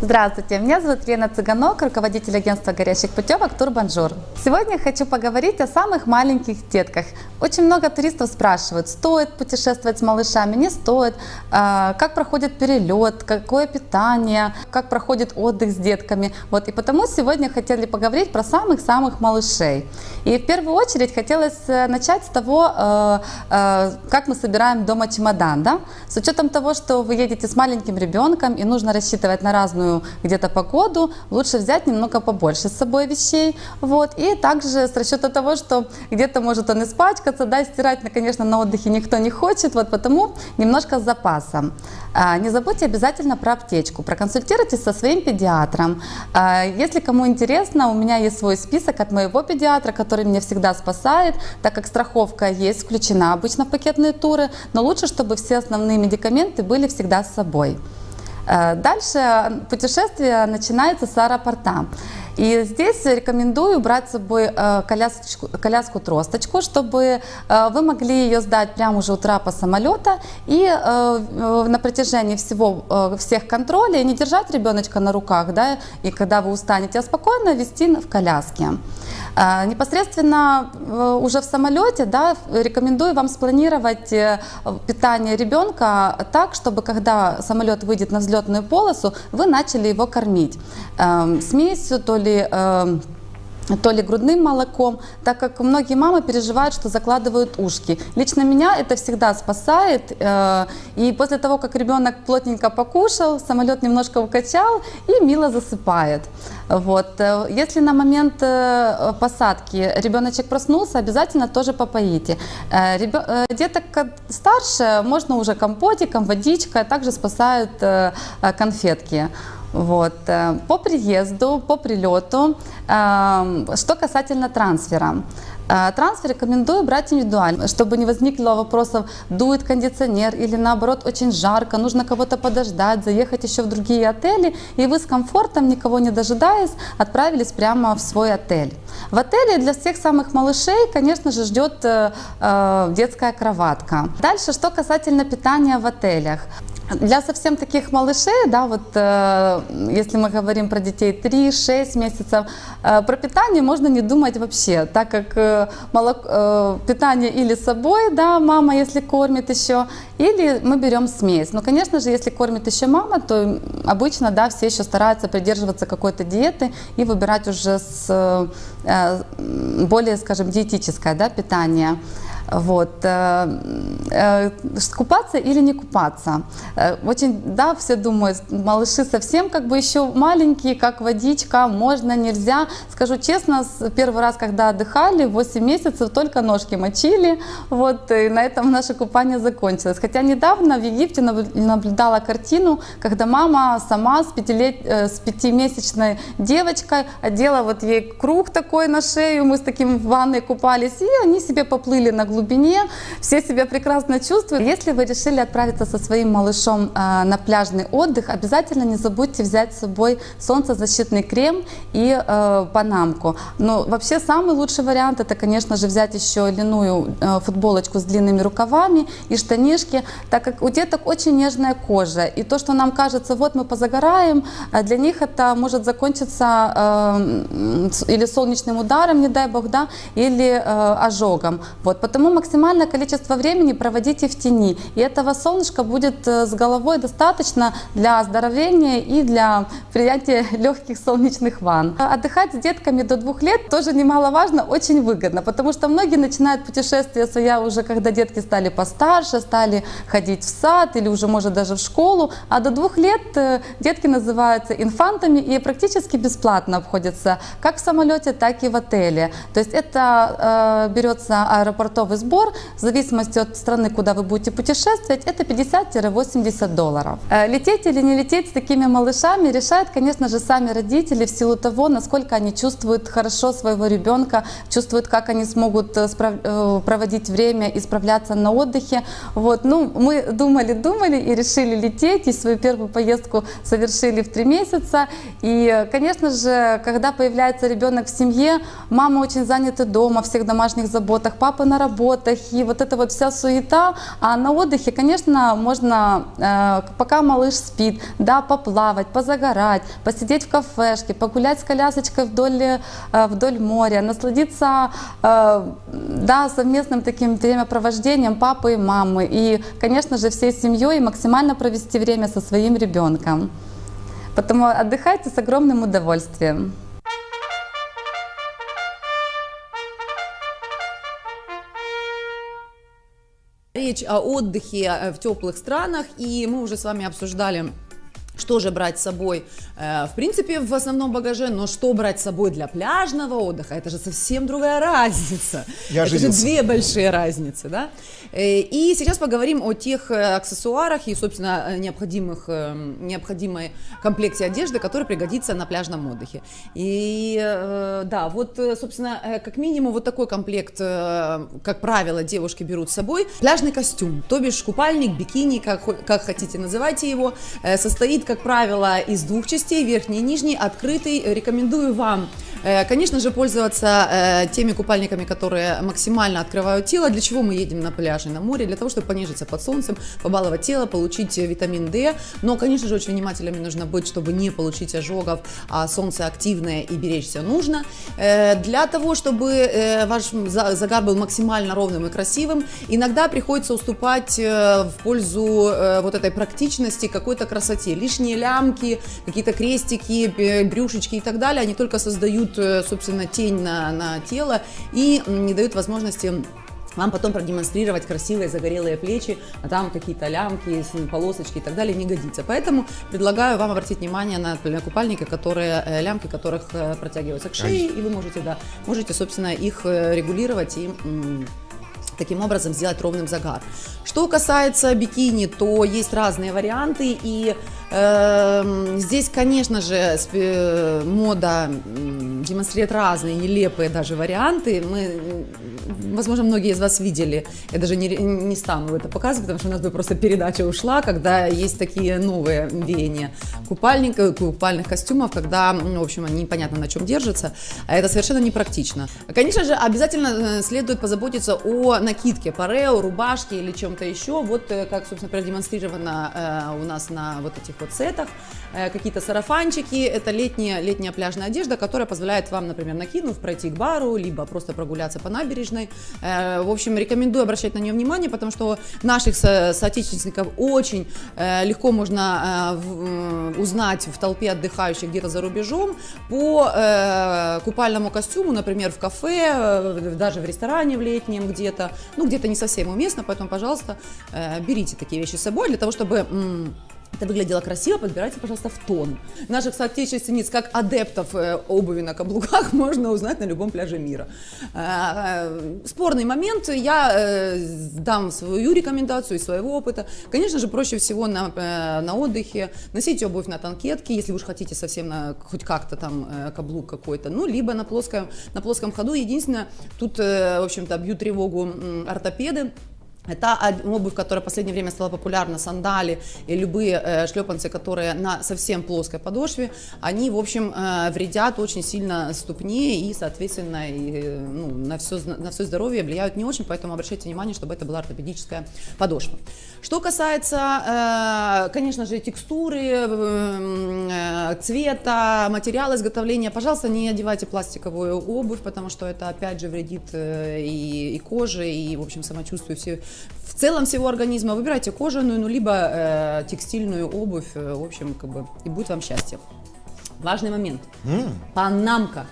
Здравствуйте, меня зовут Лена Цыганок, руководитель агентства горящих путевок Тур Бонжур. Сегодня хочу поговорить о самых маленьких детках. Очень много туристов спрашивают, стоит путешествовать с малышами, не стоит, а, как проходит перелет, какое питание, как проходит отдых с детками. Вот, и потому сегодня хотели поговорить про самых-самых малышей. И в первую очередь хотелось э, начать с того, э, э, как мы собираем дома чемодан. Да? С учетом того, что вы едете с маленьким ребенком и нужно рассчитывать на разную пасмурную где-то погоду, лучше взять немного побольше с собой вещей. Вот. И также с расчета того, что где-то может он испачкаться, да, стирать, конечно, на отдыхе никто не хочет, вот потому немножко с запасом. А, не забудьте обязательно про аптечку, проконсультируйтесь со своим педиатром. А, если кому интересно, у меня есть свой список от моего педиатра, который меня всегда спасает, так как страховка есть включена обычно в пакетные туры, но лучше, чтобы все основные медикаменты были всегда с собой. Э, дальше путешествие начинается с аэропорта. И здесь рекомендую брать с собой э, коляску-тросточку, чтобы э, вы могли ее сдать прямо уже у трапа самолета и на протяжении всего, всех контролей не держать ребеночка на руках, да, и когда вы устанете, а спокойно вести в коляске. А, непосредственно э, уже в самолете да, рекомендую вам спланировать э, питание ребенка так, чтобы когда самолет выйдет на взлетную полосу, вы начали его кормить. Эм, смесью, то ли эм, то ли грудным молоком, так как многие мамы переживают, что закладывают ушки. Лично меня это всегда спасает, э, и после того, как ребенок плотненько покушал, самолет немножко укачал и мило засыпает. Вот. Э, если на момент э, посадки ребеночек проснулся, обязательно тоже попоите. Деток старше можно уже компотиком, водичкой, также спасают конфетки. Вот. Э, по приезду, по прилету, эм, что касательно трансфера. Э, трансфер рекомендую брать индивидуально, чтобы не возникло вопросов, дует кондиционер или наоборот очень жарко, нужно кого-то подождать, заехать еще в другие отели, и вы с комфортом, никого не дожидаясь, отправились прямо в свой отель. В отеле для всех самых малышей, конечно же, ждет э, э детская кроватка. Дальше, что касательно питания в отелях. Для совсем таких малышей, да, вот э, если мы говорим про детей 3-6 месяцев, э, про питание можно не думать вообще, так как э, молоко, э, питание или с собой, да, мама, если кормит еще, или мы берем смесь. Но, конечно же, если кормит еще мама, то обычно, да, все еще стараются придерживаться какой-то диеты и выбирать уже с э, более, скажем, диетическое, да, питание. Вот. Э, э, купаться или не купаться? Э, очень, да, все думают, малыши совсем как бы еще маленькие, как водичка, можно, нельзя. Скажу честно, первый раз, когда отдыхали, 8 месяцев только ножки мочили, вот, и на этом наше купание закончилось. Хотя недавно в Египте наблюдала картину, когда мама сама с, пятилет... с пятимесячной девочкой одела вот ей круг такой на шею, мы с таким в ванной купались, и они себе поплыли на глубину глубине, все себя прекрасно чувствуют. Если вы решили отправиться со своим малышом э, на пляжный отдых, обязательно не забудьте взять с собой солнцезащитный крем и панамку. Но вообще самый лучший вариант это, конечно же, взять еще льняную э, футболочку с длинными рукавами и штанишки, так как у деток очень нежная кожа. И то, что нам кажется, вот мы позагораем, для них это может закончиться или солнечным ударом, не дай бог, да, или ожогом. Вот, потому Поэтому максимальное количество времени проводите в тени. И этого солнышка будет э, с головой достаточно для оздоровления и для принятия легких солнечных ванн. Отдыхать с детками до двух лет тоже немаловажно, очень выгодно, потому что многие начинают путешествия своя уже, когда детки стали постарше, стали ходить в сад или уже, может, даже в школу. А до двух лет э, детки называются инфантами и практически бесплатно обходятся как в самолете, так и в отеле. То есть это э, берется аэропортовый сбор, в зависимости от страны, куда вы будете путешествовать, это 50-80 долларов. Э, лететь или не лететь с такими малышами решают, конечно же, сами родители в силу того, насколько они чувствуют хорошо своего ребенка, чувствуют, как они смогут э, э, проводить время и справляться на отдыхе. Вот. Ну, мы думали-думали и решили лететь, и свою первую поездку совершили в три месяца. И, конечно же, когда появляется ребенок в семье, мама очень занята дома, всех домашних заботах, папа на работе, и вот эта вот вся суета, а на отдыхе, конечно, можно, э, пока малыш спит, да, поплавать, позагорать, посидеть в кафешке, погулять с колясочкой вдоль, э, вдоль моря, насладиться, э, да, совместным таким времяпровождением папы и мамы и, конечно же, всей семьей максимально провести время со своим ребенком. Поэтому отдыхайте с огромным удовольствием. Речь о отдыхе э, в теплых странах, и мы уже с вами обсуждали что же брать с собой, э, в принципе, в основном багаже, но что брать с собой для пляжного отдыха, это же совсем другая разница. Я это женился. же две большие разницы, да? Э, И сейчас поговорим о тех э, аксессуарах и, собственно, необходимых, необходимой комплекте одежды, который пригодится на пляжном отдыхе. И да, вот, собственно, как минимум вот такой комплект, как правило, девушки берут с собой. Пляжный костюм, то бишь купальник, бикини, как, как хотите называйте его, состоит, как правило, из двух частей, верхний и нижний, открытый. Рекомендую вам, конечно же, пользоваться э, теми купальниками, которые максимально открывают тело. Для чего мы едем на пляже, на море? Для того, чтобы понежиться под солнцем, побаловать тело, получить э, витамин D. Но, конечно же, очень внимательными нужно быть, чтобы не получить ожогов, а солнце активное и беречься нужно. Э, Для того, чтобы э, ваш за- загар был максимально ровным и красивым, иногда приходится уступать э, в пользу э, вот этой практичности, какой-то красоте. Лишние лямки, какие-то крестики, брюшечки и так далее, они только создают, э, собственно, тень на, на тело и не дают возможности вам потом продемонстрировать красивые загорелые плечи, а там какие-то лямки, полосочки и так далее не годится. Поэтому предлагаю вам обратить внимание на, купальники, которые, э, лямки которых э, протягиваются к шее, и вы можете, да, можете, собственно, их э, регулировать и таким образом сделать ровным загар. Что касается бикини, то есть разные варианты, и здесь, конечно же, спе- мода демонстрирует разные нелепые даже варианты. Мы, возможно, многие из вас видели, я даже не, не стану это показывать, потому что у нас бы просто передача ушла, когда есть такие новые веяния купальника, купальных костюмов, когда, в общем, они непонятно на чем держатся, а это совершенно непрактично. Конечно же, обязательно э, следует позаботиться о накидке, парео, рубашке или чем-то еще, вот э, как, собственно, продемонстрировано э, у нас на вот этих вот сетах, Э, какие-то сарафанчики, это летняя, летняя пляжная одежда, которая позволяет вам, например, накинув, пройти к бару, либо просто прогуляться по набережной. Э, В общем, рекомендую обращать на нее внимание, потому что наших со- соотечественников очень э, легко можно узнать в толпе отдыхающих где-то за рубежом по купальному костюму, например, в кафе, даже в ресторане в летнем где-то, ну где-то не совсем уместно, поэтому, пожалуйста, берите такие вещи с собой для того, чтобы это выглядело красиво, подбирайте, пожалуйста, в тон. Наших соотечественниц, как адептов э, обуви на каблуках, можно узнать на любом пляже мира. Э, э, Спорный момент, я э, дам свою рекомендацию из своего опыта. Конечно же, проще всего на, на отдыхе носить обувь на танкетке, если вы уж хотите совсем на, хоть как-то там каблук какой-то, ну, либо на плоском, на плоском ходу. Единственное, тут, в общем-то, бьют тревогу ортопеды, это обувь, которая в последнее время стала популярна, сандали и любые э, шлепанцы, которые на совсем плоской подошве, они, в общем, э, вредят очень сильно ступне и, соответственно, и, э, ну, на, все, на все здоровье влияют не очень, поэтому обращайте внимание, чтобы это была ортопедическая подошва. Что касается, э, конечно же, текстуры, э, э, цвета, материала изготовления, пожалуйста, не одевайте пластиковую обувь, потому что это, опять же, вредит э, и, и коже, и, в общем, самочувствию все, в целом всего организма. Выбирайте кожаную, ну, либо э, текстильную обувь, э, в общем, как бы, и будет вам счастье. Важный момент. Панамка.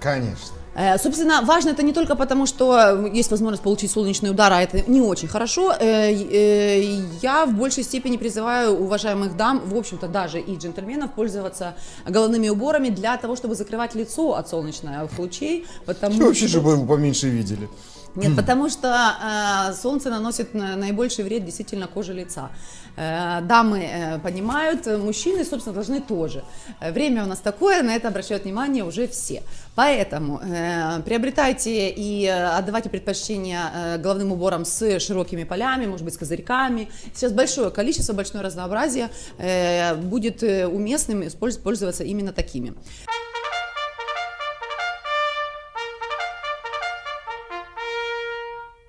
Конечно. Э, Собственно, важно это не только потому, что есть возможность получить солнечный удар, а это не очень хорошо. Э, э, Я в большей степени призываю уважаемых дам, в общем-то даже и джентльменов, пользоваться головными уборами для того, чтобы закрывать лицо от солнечных лучей. Потому Вообще, что- чтобы его поменьше видели. нет, потому что э, солнце наносит на- наибольший вред действительно коже лица. Э, дамы э, понимают, э, мужчины, собственно, должны тоже. Э, время у нас такое, на это обращают внимание уже все. Поэтому э, приобретайте и э, отдавайте предпочтение э, головным уборам с широкими полями, может быть, с козырьками. Сейчас большое количество, большое разнообразие э, будет э, уместным пользоваться именно такими.